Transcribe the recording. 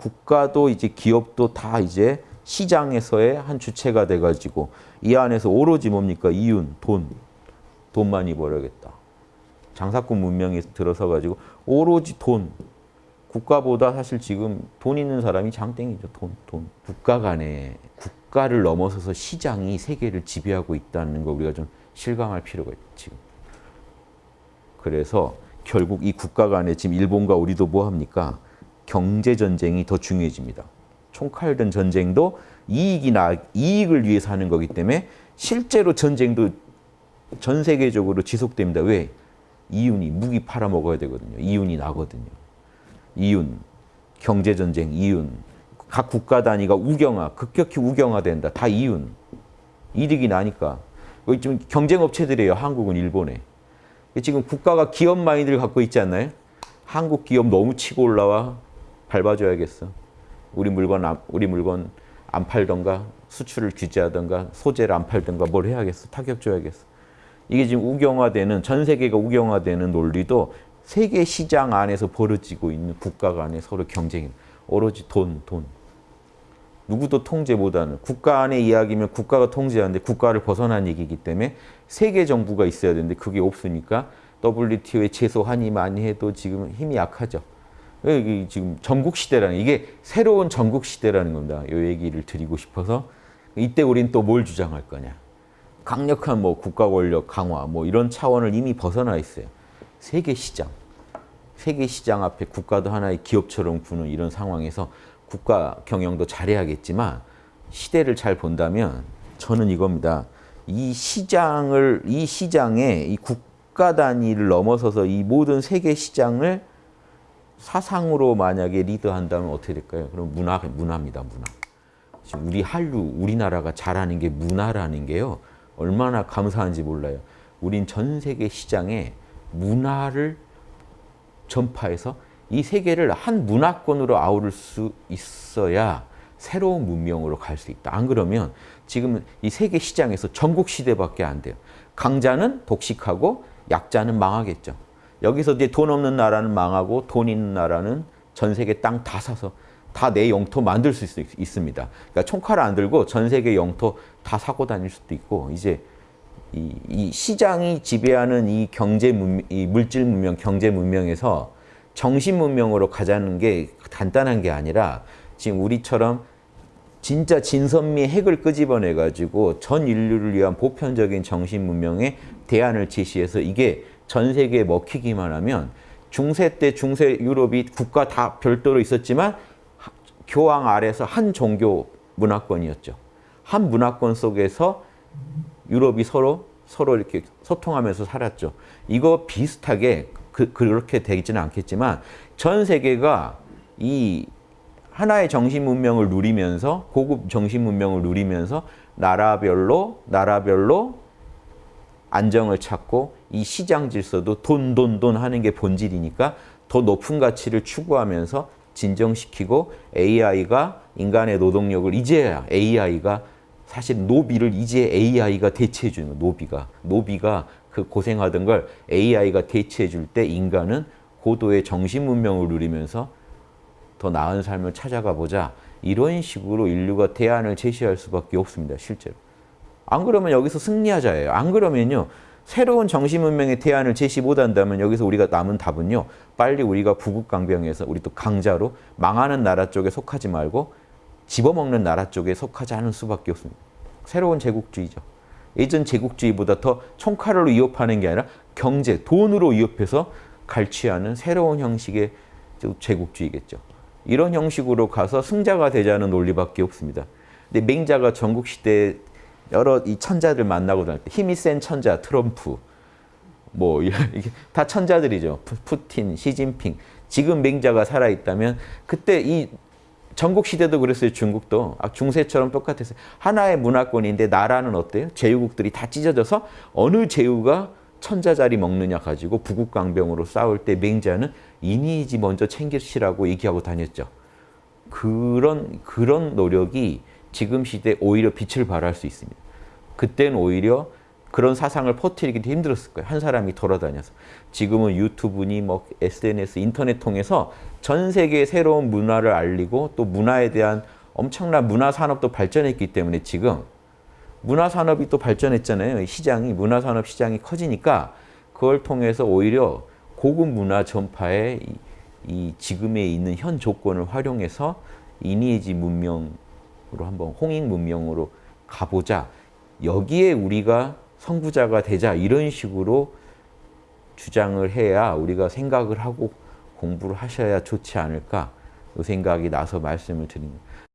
국가도 이제 기업도 다 이제 시장에서의 한 주체가 돼가지고 이 안에서 오로지 뭡니까 이윤, 돈, 돈 많이 벌어야겠다. 장사꾼 문명이 들어서 가지고 오로지 돈. 국가보다 사실 지금 돈 있는 사람이 장땡이죠. 돈, 돈. 국가 간에 국가를 넘어서서 시장이 세계를 지배하고 있다는 거 우리가 좀 실감할 필요가 있죠. 지금. 그래서 결국 이 국가 간에 지금 일본과 우리도 뭐 합니까? 경제 전쟁이 더 중요해집니다. 총칼든 전쟁도 이익이 나 이익을 위해서 하는 거기 때문에 실제로 전쟁도 전 세계적으로 지속됩니다. 왜? 이윤이 무기 팔아 먹어야 되거든요. 이윤이 나거든요. 이윤, 경제 전쟁, 이윤, 각 국가 단위가 우경화, 급격히 우경화된다. 다 이윤, 이득이 나니까. 여기 좀 경쟁 업체들이에요. 한국은 일본에. 지금 국가가 기업 마인드를 갖고 있지 않나요? 한국 기업 너무 치고 올라와 밟아줘야겠어. 우리 물건 안, 우리 물건 안 팔던가 수출을 규제하던가 소재를 안 팔던가 뭘 해야겠어. 타격 줘야겠어. 이게 지금 우경화되는 전 세계가 우경화되는 논리도 세계 시장 안에서 벌어지고 있는 국가 간의 서로 경쟁이 오로지 돈, 돈. 누구도 통제 못하는 국가 안의 이야기면 국가가 통제하는데 국가를 벗어난 얘기이기 때문에 세계 정부가 있어야 되는데 그게 없으니까 WTO에 최소 한이 많이 해도 지금 힘이 약하죠. 여기 지금 전국 시대라는 이게 새로운 전국 시대라는 겁니다. 이 얘기를 드리고 싶어서 이때 우린 또 뭘 주장할 거냐. 강력한 뭐 국가 권력 강화 뭐 이런 차원을 이미 벗어나 있어요. 세계 시장. 세계 시장 앞에 국가도 하나의 기업처럼 구는 이런 상황에서 국가 경영도 잘해야겠지만 시대를 잘 본다면 저는 이겁니다. 이 시장을 이 시장에 이 국가 단위를 넘어서서 이 모든 세계 시장을 사상으로 만약에 리드한다면 어떻게 될까요? 그럼 문화 문화입니다. 문화. 지금 우리 한류 우리나라가 잘하는 게 문화라는 게요. 얼마나 감사한지 몰라요. 우린 전 세계 시장에 문화를 전파해서 이 세계를 한 문화권으로 아우를 수 있어야 새로운 문명으로 갈 수 있다. 안 그러면 지금 이 세계 시장에서 전국 시대밖에 안 돼요. 강자는 독식하고 약자는 망하겠죠. 여기서 이제 돈 없는 나라는 망하고 돈 있는 나라는 전 세계 땅 다 사서 다 내 영토 만들 수 있, 있습니다. 그러니까 총칼을 안 들고 전 세계 영토 다 사고 다닐 수도 있고 이제 이, 이 시장이 지배하는 이 경제 문, 이 물질 문명, 경제 문명에서 정신 문명으로 가자는 게 간단한 게 아니라 지금 우리처럼 진짜 진선미 핵을 끄집어내 가지고 전 인류를 위한 보편적인 정신 문명의 대안을 제시해서 이게 전 세계에 먹히기만 하면 중세 때 중세 유럽이 국가 다 별도로 있었지만 교황 아래서 한 종교 문화권이었죠. 한 문화권 속에서 유럽이 서로 서로 이렇게 소통하면서 살았죠. 이거 비슷하게 그, 그렇게 되지는 않겠지만 전 세계가 이 하나의 정신 문명을 누리면서 고급 정신 문명을 누리면서 나라별로 나라별로 안정을 찾고 이 시장 질서도 돈, 돈, 돈 하는 게 본질이니까 더 높은 가치를 추구하면서 진정시키고 AI가 인간의 노동력을 이제야 AI가 사실 노비를 이제 AI가 대체해 주는 노비가. 노비가 그 고생하던 걸 AI가 대체해 줄 때 인간은 고도의 정신 문명을 누리면서 더 나은 삶을 찾아가 보자. 이런 식으로 인류가 대안을 제시할 수밖에 없습니다 실제로 안 그러면 여기서 승리하자예요 안 그러면요 새로운 정신문명의 대안을 제시 못한다면 여기서 우리가 남은 답은요. 빨리 우리가 부국강병에서 우리 또 강자로 망하는 나라 쪽에 속하지 말고 집어먹는 나라 쪽에 속하지 않을 수밖에 없습니다. 새로운 제국주의죠. 예전 제국주의보다 더 총칼로 위협하는 게 아니라 경제, 돈으로 위협해서 갈취하는 새로운 형식의 제국주의겠죠. 이런 형식으로 가서 승자가 되자는 논리밖에 없습니다. 근데 맹자가 전국시대에 여러 이 천자들 만나고 다닐 때 힘이 센 천자, 트럼프, 뭐 이게 다 천자들이죠. 푸틴, 시진핑. 지금 맹자가 살아있다면 그때 이 전국 시대도 그랬어요. 중국도 아, 중세처럼 똑같았어요. 하나의 문화권인데 나라는 어때요? 제후국들이 다 찢어져서 어느 제후가 천자 자리 먹느냐 가지고 부국강병으로 싸울 때 맹자는 이니지 먼저 챙기시라고 얘기하고 다녔죠. 그런 그런 노력이 지금 시대 오히려 빛을 발할 수 있습니다. 그때는 오히려 그런 사상을 퍼뜨리기도 힘들었을 거예요. 한 사람이 돌아다녀서. 지금은 유튜브니 뭐 SNS, 인터넷 통해서 전 세계의 새로운 문화를 알리고 또 문화에 대한 엄청난 문화 산업도 발전했기 때문에 지금 문화 산업이 또 발전했잖아요. 시장이 문화 산업 시장이 커지니까 그걸 통해서 오히려 고급 문화 전파의 이, 이 지금에 있는 현 조건을 활용해서 이니에지 문명 으로 한번 홍익 문명으로 가보자. 여기에 우리가 선구자가 되자 이런 식으로 주장을 해야 우리가 생각을 하고 공부를 하셔야 좋지 않을까 그 생각이 나서 말씀을 거예요.